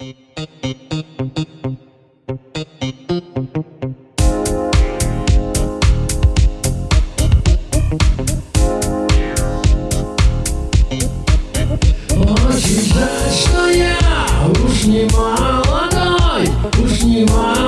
Очень жаль, что я уж не молодой, уж не молодой.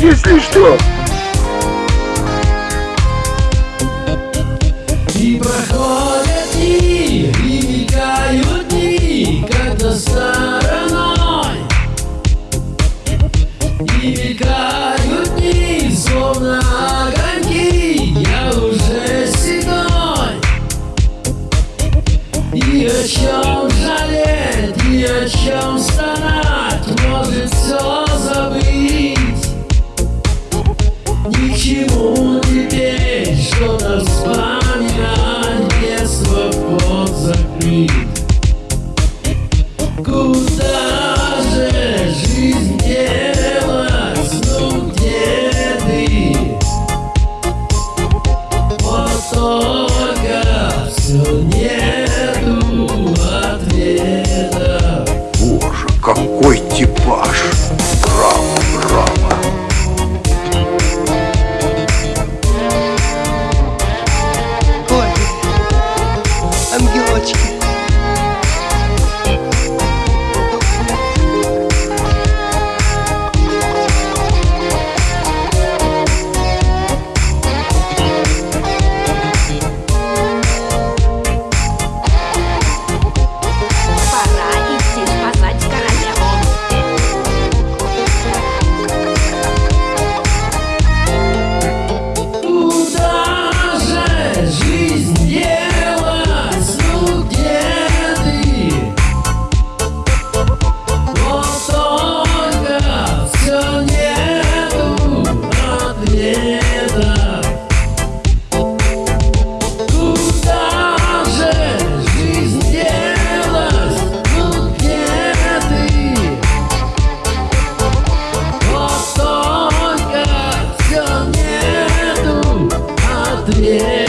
если что. И проходят дни, и мигают дни, когда стороной. И мигают дни, словно огоньки, я уже седой. И о чем жалеть, и о чем стонать. Good. Yeah.